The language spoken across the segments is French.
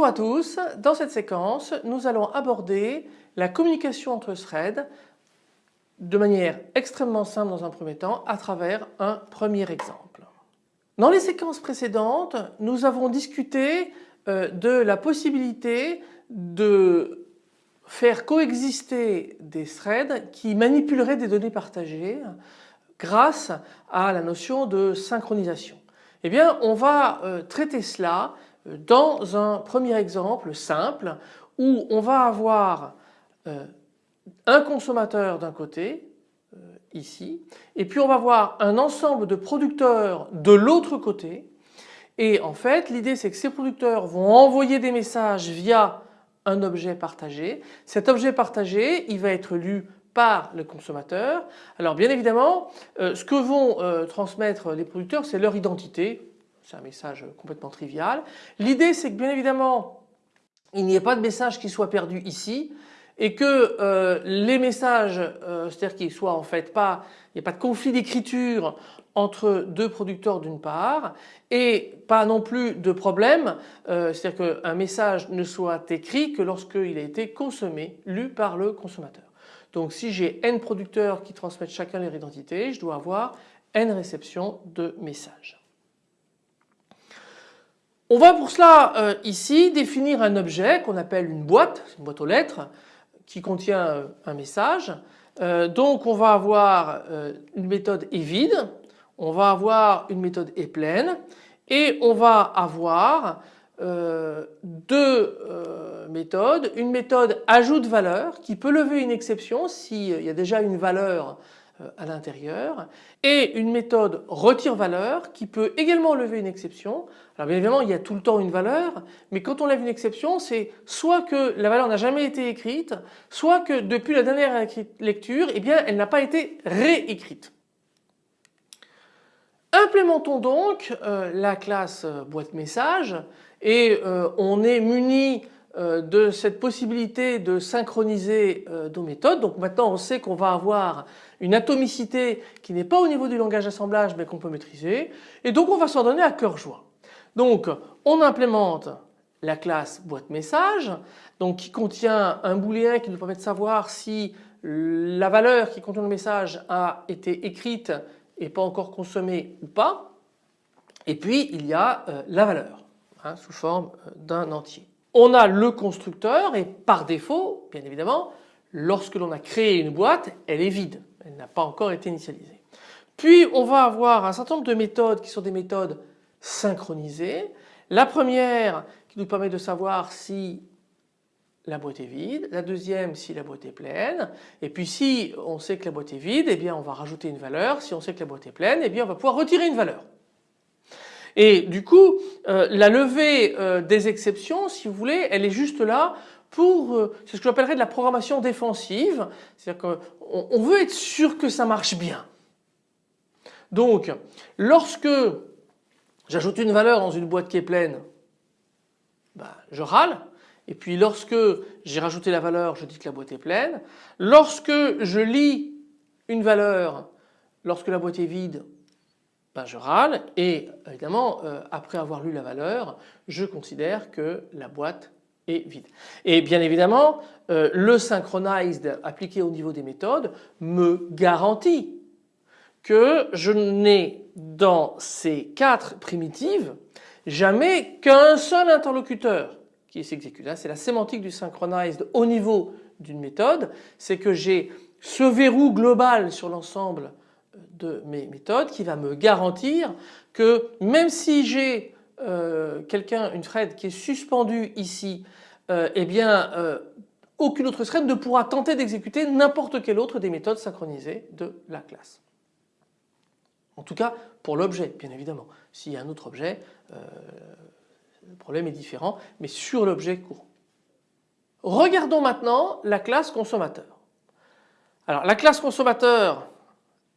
Bonjour à tous, dans cette séquence nous allons aborder la communication entre threads de manière extrêmement simple dans un premier temps à travers un premier exemple. Dans les séquences précédentes nous avons discuté euh, de la possibilité de faire coexister des threads qui manipuleraient des données partagées grâce à la notion de synchronisation. Eh bien on va euh, traiter cela dans un premier exemple simple où on va avoir euh, un consommateur d'un côté euh, ici et puis on va avoir un ensemble de producteurs de l'autre côté et en fait l'idée c'est que ces producteurs vont envoyer des messages via un objet partagé. Cet objet partagé il va être lu par le consommateur. Alors bien évidemment euh, ce que vont transmettre les producteurs c'est leur identité c'est un message complètement trivial. L'idée c'est que bien évidemment il n'y ait pas de message qui soit perdu ici et que euh, les messages, euh, c'est-à-dire qu'il soit en fait pas, il n'y a pas de conflit d'écriture entre deux producteurs d'une part et pas non plus de problème, euh, c'est-à-dire qu'un message ne soit écrit que lorsqu'il a été consommé, lu par le consommateur. Donc si j'ai n producteurs qui transmettent chacun leur identité, je dois avoir n réceptions de messages. On va pour cela euh, ici définir un objet qu'on appelle une boîte, une boîte aux lettres qui contient euh, un message. Euh, donc on va avoir une méthode est vide, on va avoir une méthode est pleine et on va avoir deux méthodes. Une méthode ajoute valeur qui peut lever une exception s'il y a déjà une valeur à l'intérieur et une méthode retire valeur qui peut également lever une exception. Alors bien évidemment il y a tout le temps une valeur mais quand on lève une exception c'est soit que la valeur n'a jamais été écrite soit que depuis la dernière lecture eh elle n'a pas été réécrite. Implémentons donc euh, la classe euh, boîte message et on est muni euh, de cette possibilité de synchroniser euh, nos méthodes. Donc maintenant on sait qu'on va avoir une atomicité qui n'est pas au niveau du langage d'assemblage mais qu'on peut maîtriser et donc on va s'en donner à cœur joie. Donc on implémente la classe boîte message donc qui contient un booléen qui nous permet de savoir si la valeur qui contient le message a été écrite et pas encore consommée ou pas. Et puis il y a euh, la valeur hein, sous forme d'un entier on a le constructeur et par défaut, bien évidemment, lorsque l'on a créé une boîte, elle est vide, elle n'a pas encore été initialisée. Puis on va avoir un certain nombre de méthodes qui sont des méthodes synchronisées. La première qui nous permet de savoir si la boîte est vide, la deuxième si la boîte est pleine et puis si on sait que la boîte est vide eh bien on va rajouter une valeur, si on sait que la boîte est pleine eh bien on va pouvoir retirer une valeur. Et du coup, euh, la levée euh, des exceptions, si vous voulez, elle est juste là pour, euh, c'est ce que j'appellerais de la programmation défensive, c'est-à-dire qu'on veut être sûr que ça marche bien. Donc, lorsque j'ajoute une valeur dans une boîte qui est pleine, bah, je râle. Et puis lorsque j'ai rajouté la valeur, je dis que la boîte est pleine. Lorsque je lis une valeur, lorsque la boîte est vide, je râle et évidemment euh, après avoir lu la valeur je considère que la boîte est vide. Et bien évidemment euh, le synchronized appliqué au niveau des méthodes me garantit que je n'ai dans ces quatre primitives jamais qu'un seul interlocuteur qui s'exécute. C'est la sémantique du synchronized au niveau d'une méthode, c'est que j'ai ce verrou global sur l'ensemble de mes méthodes qui va me garantir que même si j'ai euh, quelqu'un, une thread qui est suspendue ici, euh, eh bien euh, aucune autre thread ne pourra tenter d'exécuter n'importe quelle autre des méthodes synchronisées de la classe. En tout cas pour l'objet bien évidemment. S'il y a un autre objet, le problème est différent mais sur l'objet courant. Regardons maintenant la classe consommateur. Alors la classe consommateur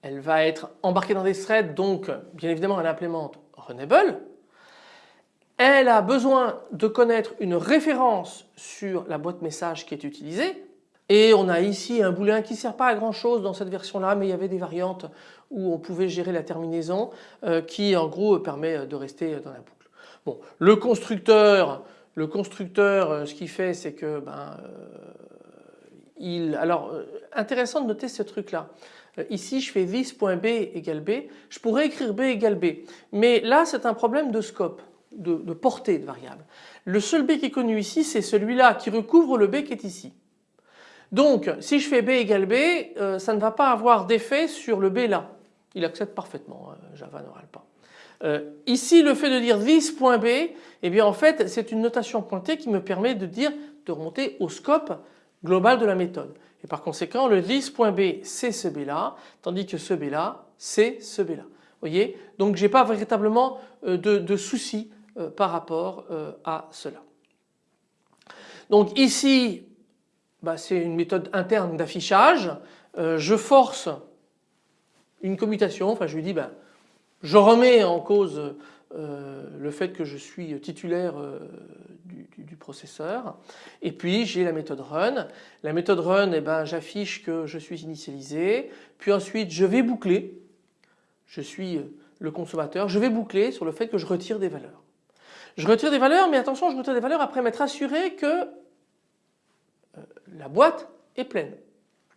elle va être embarquée dans des threads donc bien évidemment elle implémente Runable. Elle a besoin de connaître une référence sur la boîte message qui est utilisée et on a ici un booléen qui ne sert pas à grand chose dans cette version là mais il y avait des variantes où on pouvait gérer la terminaison euh, qui en gros permet de rester dans la boucle. Le constructeur le constructeur ce qu'il fait c'est que ben, il, alors intéressant de noter ce truc là. Ici je fais this.b égale b, je pourrais écrire b égale b mais là c'est un problème de scope, de, portée de variable. Le seul b qui est connu ici c'est celui-là qui recouvre le b qui est ici. Donc si je fais b égale b, euh, ça ne va pas avoir d'effet sur le b là. Il accepte parfaitement, hein, Java ne râle pas. Euh, ici le fait de dire this.b, eh bien en fait c'est une notation pointée qui me permet de dire de remonter au scope global de la méthode. Et par conséquent le this.b c'est ce b là, tandis que ce b là c'est ce b là. voyez? Donc j'ai pas véritablement euh, de, de soucis par rapport à cela. Donc ici bah, c'est une méthode interne d'affichage. Euh, je force une commutation, enfin je lui dis ben, je remets en cause euh, le fait que je suis titulaire euh, du, processeur et puis j'ai la méthode run. La méthode run eh ben, j'affiche que je suis initialisé puis ensuite je vais boucler, je suis le consommateur, je vais boucler sur le fait que je retire des valeurs. Je retire des valeurs mais attention je retire des valeurs après m'être assuré que la boîte est pleine.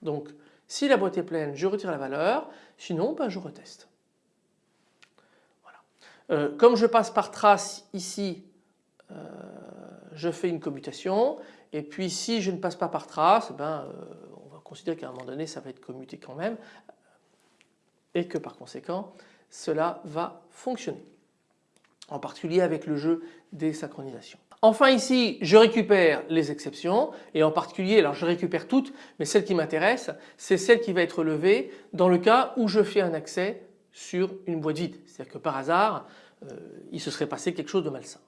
Donc si la boîte est pleine, je retire la valeur, sinon ben, je reteste. Euh, comme je passe par trace ici, euh, je fais une commutation et puis si je ne passe pas par trace, ben, euh, on va considérer qu'à un moment donné ça va être commuté quand même et que par conséquent cela va fonctionner. En particulier avec le jeu des synchronisations. Enfin ici je récupère les exceptions et en particulier alors je récupère toutes mais celle qui m'intéresse c'est celle qui va être levée dans le cas où je fais un accès sur une boîte vide. C'est-à-dire que par hasard euh, il se serait passé quelque chose de malsain.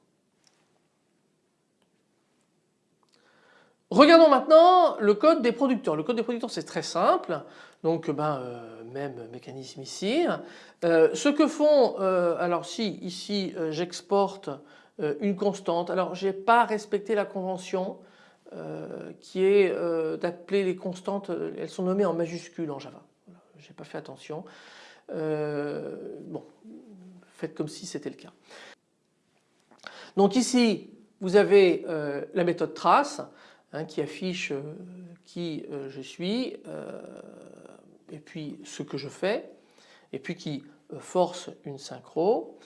Regardons maintenant le code des producteurs. Le code des producteurs c'est très simple donc ben, euh, même mécanisme ici. Euh, ce que font alors si ici j'exporte euh, une constante. Alors je n'ai pas respecté la convention euh, qui est euh, d'appeler les constantes, elles sont nommées en majuscules en Java. Je n'ai pas fait attention. Bon, faites comme si c'était le cas. Donc ici vous avez la méthode trace hein, qui affiche qui je suis et puis ce que je fais et puis qui force une synchro.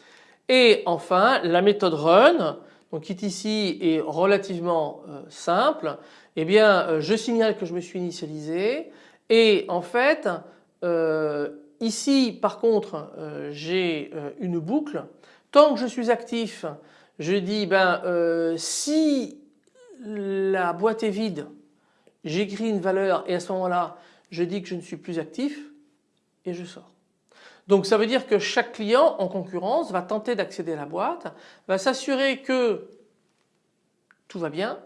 Et enfin la méthode run donc qui ici est relativement euh, simple. Eh bien euh, je signale que je me suis initialisé et en fait euh, ici par contre j'ai une boucle. Tant que je suis actif je dis ben si la boîte est vide j'écris une valeur et à ce moment-là je dis que je ne suis plus actif et je sors. Donc ça veut dire que chaque client en concurrence va tenter d'accéder à la boîte, va s'assurer que tout va bien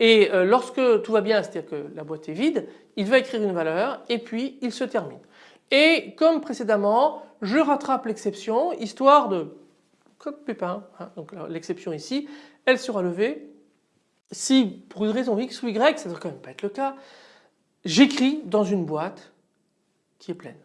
et euh, lorsque tout va bien, c'est-à-dire que la boîte est vide, il va écrire une valeur et puis il se termine. Et comme précédemment, je rattrape l'exception histoire de code pépin, hein, donc l'exception ici, elle sera levée si pour une raison X ou Y, ça ne doit quand même pas être le cas, j'écris dans une boîte qui est pleine.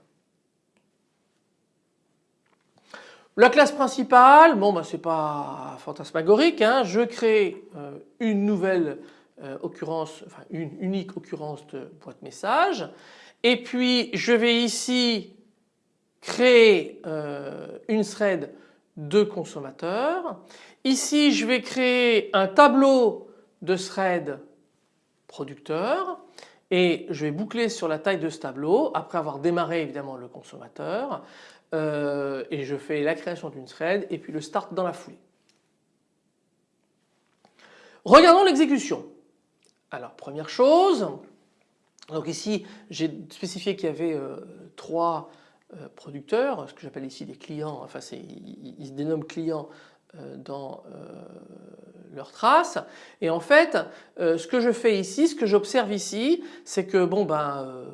La classe principale, bon bah c'est pas fantasmagorique, hein. je crée euh, une nouvelle euh, occurrence, enfin une unique occurrence de boîte message et puis je vais ici créer euh, une thread de consommateurs. Ici je vais créer un tableau de thread producteur et je vais boucler sur la taille de ce tableau après avoir démarré évidemment le consommateur. Euh, et je fais la création d'une thread et puis le start dans la foulée. Regardons l'exécution. Alors première chose, donc ici j'ai spécifié qu'il y avait euh, trois euh, producteurs, ce que j'appelle ici des clients, enfin ils, se dénomment clients dans leur trace et en fait ce que je fais ici, ce que j'observe ici c'est que bon ben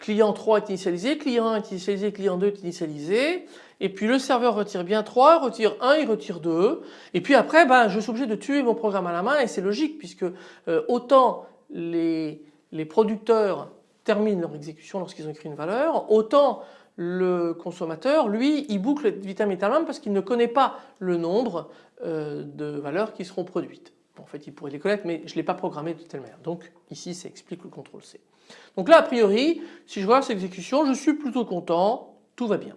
client 3 est initialisé, client 1 est initialisé, client 2 est initialisé. Et puis le serveur retire bien 3, retire 1, il retire 2 et puis après ben, je suis obligé de tuer mon programme à la main. Et c'est logique puisque euh, autant les, les, producteurs terminent leur exécution lorsqu'ils ont écrit une valeur, autant le consommateur, lui, il boucle vitam parce qu'il ne connaît pas le nombre euh, de valeurs qui seront produites. En fait, il pourrait les connaître, mais je ne l'ai pas programmé de telle manière. Donc ici, ça explique le contrôle C. Donc là, a priori, si je vois cette exécution, je suis plutôt content, tout va bien.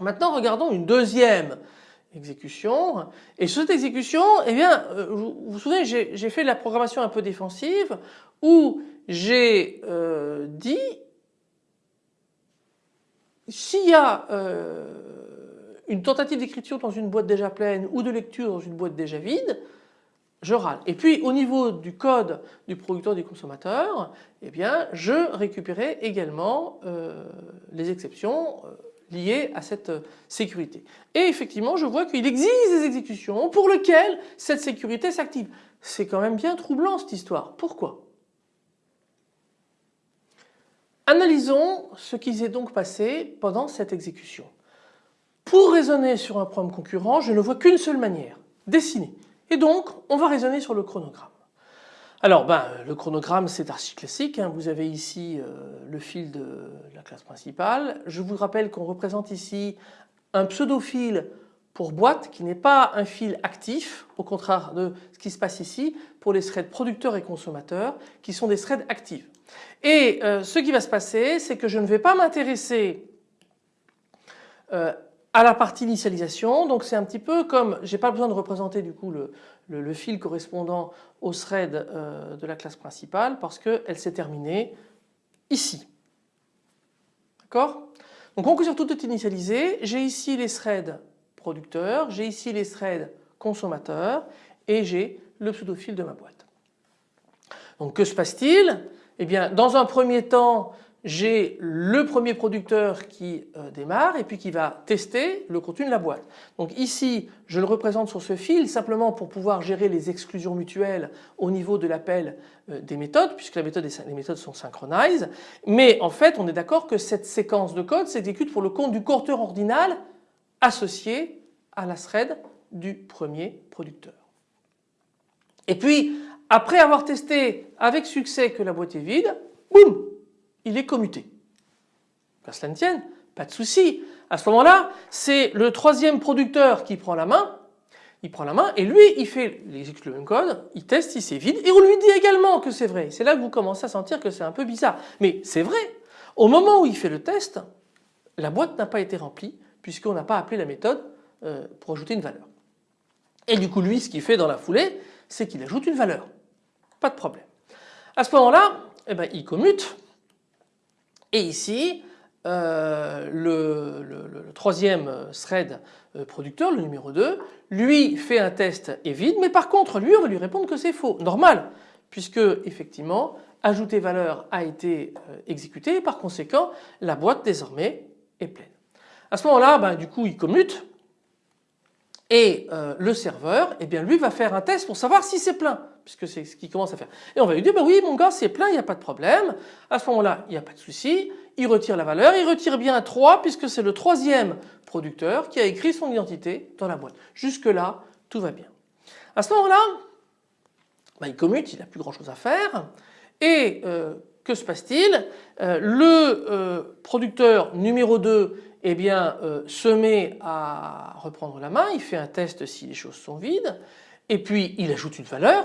Maintenant, regardons une deuxième exécution. Et sur cette exécution, eh bien, euh, vous vous souvenez, j'ai fait la programmation un peu défensive où j'ai euh, dit s'il y a euh, une tentative d'écriture dans une boîte déjà pleine ou de lecture dans une boîte déjà vide, je râle. Et puis au niveau du code du producteur du consommateur, eh bien je récupérais également les exceptions liées à cette sécurité. Et effectivement je vois qu'il existe des exécutions pour lesquelles cette sécurité s'active. C'est quand même bien troublant cette histoire. Pourquoi? Analysons ce qui s'est donc passé pendant cette exécution. Pour raisonner sur un problème concurrent, je ne vois qu'une seule manière, dessiner. Et donc, on va raisonner sur le chronogramme. Alors, ben, le chronogramme, c'est archi classique. Hein. Vous avez ici euh, le fil de la classe principale. Je vous rappelle qu'on représente ici un pseudo-fil pour boîte qui n'est pas un fil actif, au contraire de ce qui se passe ici pour les threads producteurs et consommateurs qui sont des threads actifs. Et euh, ce qui va se passer, c'est que je ne vais pas m'intéresser euh, à la partie initialisation. Donc c'est un petit peu comme, j'ai pas besoin de représenter du coup le, fil correspondant au thread euh, de la classe principale parce qu'elle s'est terminée ici. D'accord? Donc en conclusion, tout est initialisé. J'ai ici les threads producteurs, j'ai ici les threads consommateurs et j'ai le pseudo-fil de ma boîte. Donc que se passe-t-il? Eh bien, dans un premier temps, j'ai le premier producteur qui euh, démarre et puis qui va tester le contenu de la boîte. Donc ici, je le représente sur ce fil simplement pour pouvoir gérer les exclusions mutuelles au niveau de l'appel euh, des méthodes puisque les méthodes sont synchronisées. Mais en fait, on est d'accord que cette séquence de code s'exécute pour le compte du compteur ordinal associé à la thread du premier producteur. Et puis, après avoir testé avec succès que la boîte est vide, boum, il est commuté. Qu'à cela ne tienne, pas de souci. À ce moment-là, c'est le troisième producteur qui prend la main. Il prend la main et lui, il fait, il exécute le même code, il teste si c'est vide et on lui dit également que c'est vrai. C'est là que vous commencez à sentir que c'est un peu bizarre. Mais c'est vrai. Au moment où il fait le test, la boîte n'a pas été remplie puisqu'on n'a pas appelé la méthode euh, pour ajouter une valeur. Et du coup, lui, ce qu'il fait dans la foulée, c'est qu'il ajoute une valeur pas de problème. À ce moment-là, eh ben, il commute et ici euh, le, troisième thread euh, producteur, le numéro 2, lui fait un test et vide mais par contre lui on va lui répondre que c'est faux, normal puisque effectivement ajouter valeur a été euh, exécuté et par conséquent la boîte désormais est pleine. À ce moment-là ben, du coup il commute et le serveur eh bien lui va faire un test pour savoir si c'est plein puisque c'est ce qu'il commence à faire. Et on va lui dire, bah oui mon gars c'est plein, il n'y a pas de problème. À ce moment-là, il n'y a pas de souci, il retire la valeur, il retire bien 3 puisque c'est le troisième producteur qui a écrit son identité dans la boîte. Jusque là, tout va bien. À ce moment-là, bah, il commute, il n'a plus grand chose à faire. Et euh, que se passe-t-il? Euh, Le euh, producteur numéro 2 eh bien, se met à reprendre la main, il fait un test si les choses sont vides, et puis il ajoute une valeur,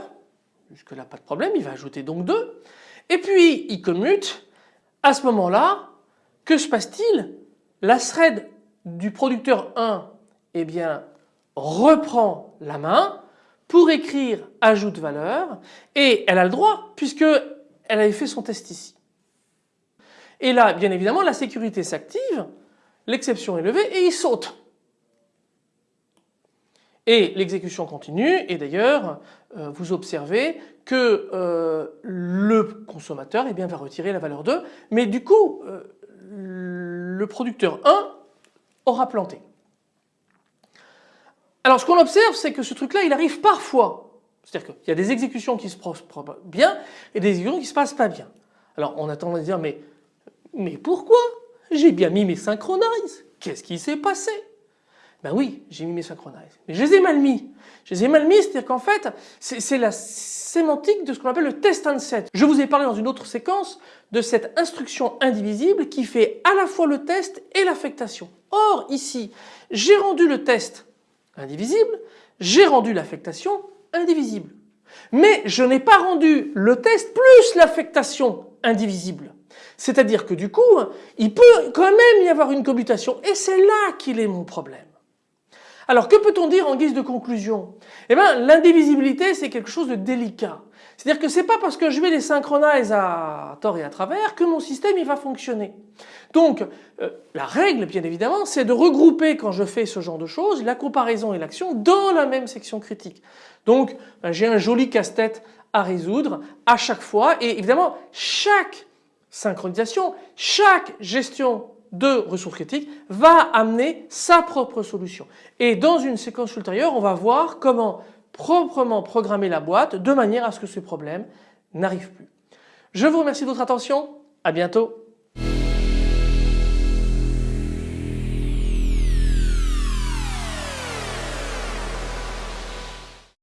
Jusque là pas de problème, il va ajouter donc 2. Et puis il commute. À ce moment-là, que se passe-t-il? La thread du producteur 1 eh bien, reprend la main pour écrire ajoute valeur et elle a le droit puisque elle avait fait son test ici. Et là bien évidemment la sécurité s'active, l'exception est levée et il saute. Et l'exécution continue et d'ailleurs euh, vous observez que euh, le consommateur eh va retirer la valeur 2 mais du coup euh, le producteur 1 aura planté. Alors ce qu'on observe c'est que ce truc là il arrive parfois. C'est-à-dire qu'il y a des exécutions qui se passent bien et des exécutions qui se passent pas bien. Alors on a tendance à dire mais pourquoi? J'ai bien mis mes synchronize. Qu'est-ce qui s'est passé? Ben oui, j'ai mis mes synchronize. Mais je les ai mal mis. Je les ai mal mis, c'est-à-dire qu'en fait, c'est la sémantique de ce qu'on appelle le test and set. Je vous ai parlé dans une autre séquence de cette instruction indivisible qui fait à la fois le test et l'affectation. Or ici, j'ai rendu le test indivisible, j'ai rendu l'affectation indivisible. Mais je n'ai pas rendu le test plus l'affectation indivisible. C'est-à-dire que du coup, il peut quand même y avoir une commutation et c'est là qu'il est mon problème. Alors que peut-on dire en guise de conclusion? Eh bien l'indivisibilité c'est quelque chose de délicat. C'est-à-dire que c'est pas parce que je vais les synchroniser à tort et à travers que mon système il va fonctionner. Donc euh, la règle bien évidemment c'est de regrouper quand je fais ce genre de choses la comparaison et l'action dans la même section critique. Donc ben, j'ai un joli casse-tête à résoudre à chaque fois et évidemment chaque synchronisation, chaque gestion de ressources critiques va amener sa propre solution. Et dans une séquence ultérieure, on va voir comment proprement programmer la boîte de manière à ce que ce problème n'arrive plus. Je vous remercie de votre attention, à bientôt.